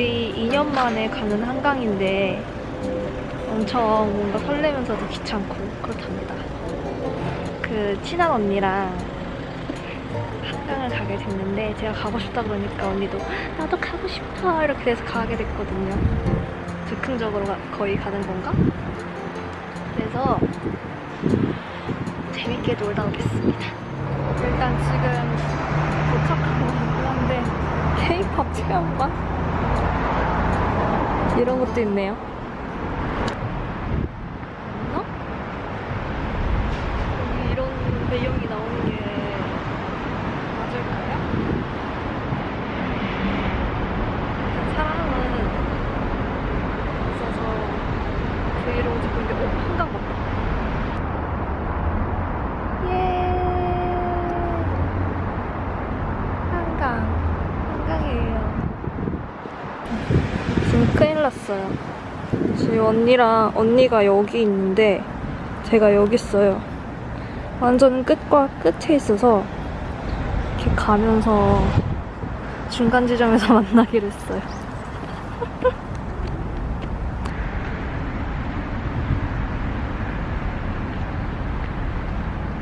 거의 2년 만에 가는 한강인데 엄청 뭔가 설레면서도 귀찮고 그렇답니다. 그 친한 언니랑 한강을 가게 됐는데 제가 가고 싶다 그러니까 언니도 나도 가고 싶어 이렇게 돼서 가게 됐거든요. 즉흥적으로 가- 거의 가는 건가? 그래서 재밌게 놀다 오겠습니다. 일단 지금 도착하고 있긴 한데 K-pop 체험관 이런 것도 있네요. 맞나? 여기 이런 배경이 나오는 게 맞을까요? 사람은 있어서 브이로그 찍고 있는데 어? 한강 맞다. 예. 한강. 한강이에요. 지금 큰일 났어요. 지금 언니랑, 언니가 여기 있는데, 제가 여기 있어요. 완전 끝과 끝에 있어서, 이렇게 가면서 중간 지점에서 만나기로 했어요.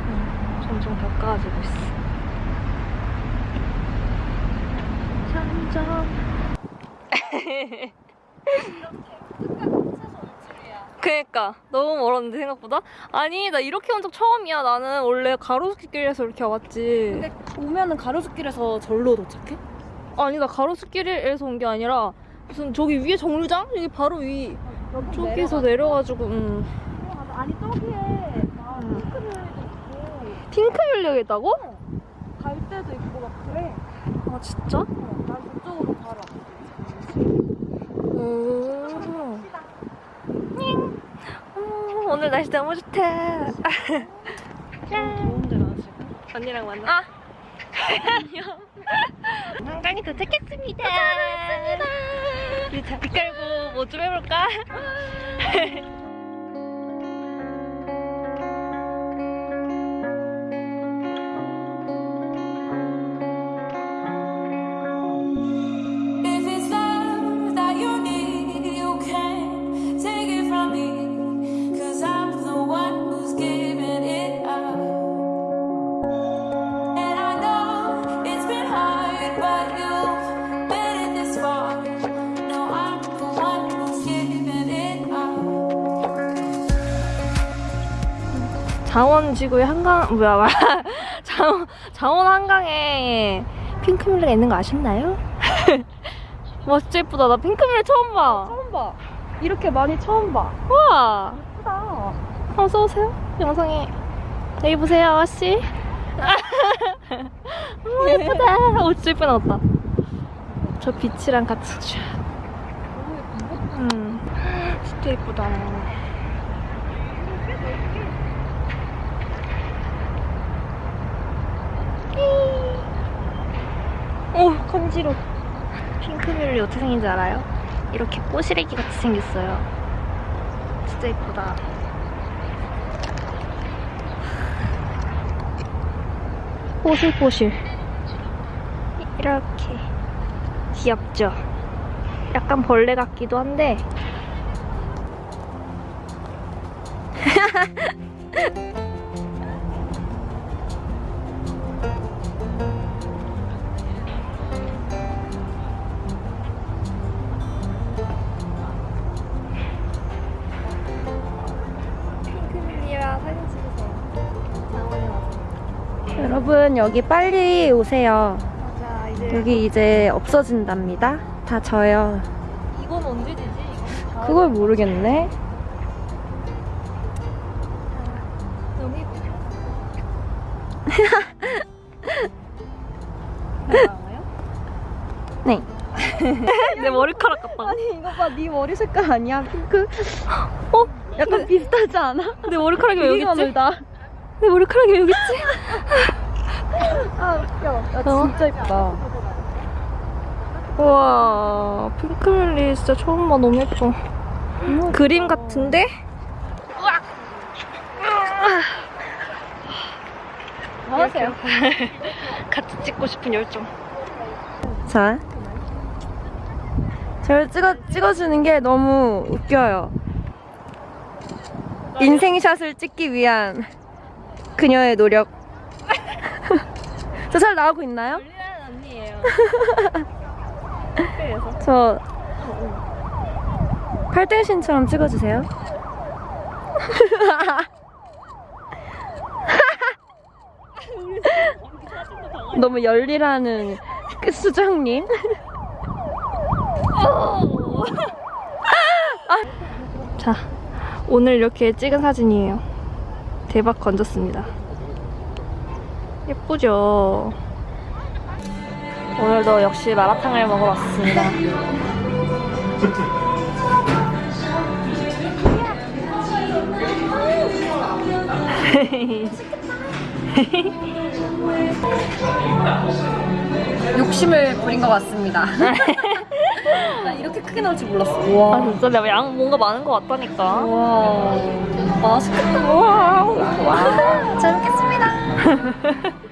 음, 점점 가까워지고 있어. 점점. 그니까 너무 멀었는데 생각보다 아니 나 이렇게 온 적 처음이야 나는 원래 가로수길에서 이렇게 왔지 근데 오면은 가로수길에서 절로 도착해? 아니 나 가로수길에서 온 게 아니라 무슨 저기 위에 정류장 여기 바로 위 여기 저기서 내려가지고 음. 아니 저기에 막 음. 핑크색도 있고 핑크 열려 있다고? 갈 때도 있고 막 그래. 아 진짜? 어, 난 저쪽으로 바로. 오. 오늘 날씨 너무 좋다. 좋은데 나 지금. 언니랑 만나. 아. 안녕. 한강에 도착했습니다. 도착했습니다. 우리 자비 깔고 뭐 좀 해볼까? 장원지구의 한강 뭐야 말. 장원 장원 한강에 핑크뮬레가 있는 거 아셨나요? 와 진짜 예쁘다. 나 핑크뮬레 처음 봐. 처음 봐. 이렇게 많이 처음 봐. 우와. 예쁘다. 어서 오세요. 영상에. 여기 보세요 아씨. 너무 예쁘다. 오 진짜 예쁘게 나왔다. 저 빛이랑 같이. 쫙 음, 진짜 예쁘다 오 간지러 핑크뮬리 어떻게 생긴지 알아요? 이렇게 꼬시래기 같이 생겼어요. 진짜 예쁘다. 뽀실뽀실 이렇게. 귀엽죠? 약간 벌레 같기도 한데 여러분 여기 빨리 오세요. 맞아 이제 여기 이제 없어진답니다. 다 져요. 이건 언제 되지? 이건 그걸 모르겠네. 너무? 네. 내 머리카락 같다. 아니 이거 봐, 네 머리 색깔 아니야? 핑크? 어? 약간 비슷하지 않아? 내 머리카락이 왜 여기 있지? 내 머리카락이 왜 여기 있지? 아, 야, 야 어? 진짜 예쁘다. 우와 핑크뮬리 진짜 처음 봐 너무 예뻐. 그림 같은데? 우와. 뭐 하세요? 같이 찍고 싶은 열정. 자, 저를 찍어, 찍어주는 게 너무 웃겨요. 인생샷을 찍기 위한 그녀의 노력. 저 잘 나오고 있나요? 열리라는 언니예요. 저 팔등신처럼 찍어주세요. 너무 그 수정님. 자, 오늘 이렇게 찍은 사진이에요. 대박 건졌습니다. 예쁘죠? 오늘도 역시 마라탕을 먹으러 왔습니다. 욕심을 부린 것 같습니다. 나 이렇게 크게 나올 줄 몰랐어. 아, 와. 진짜 내가 양 뭔가 많은 것 같다니까. 와. 맛있겠다. 와우. 잘 먹겠습 니다.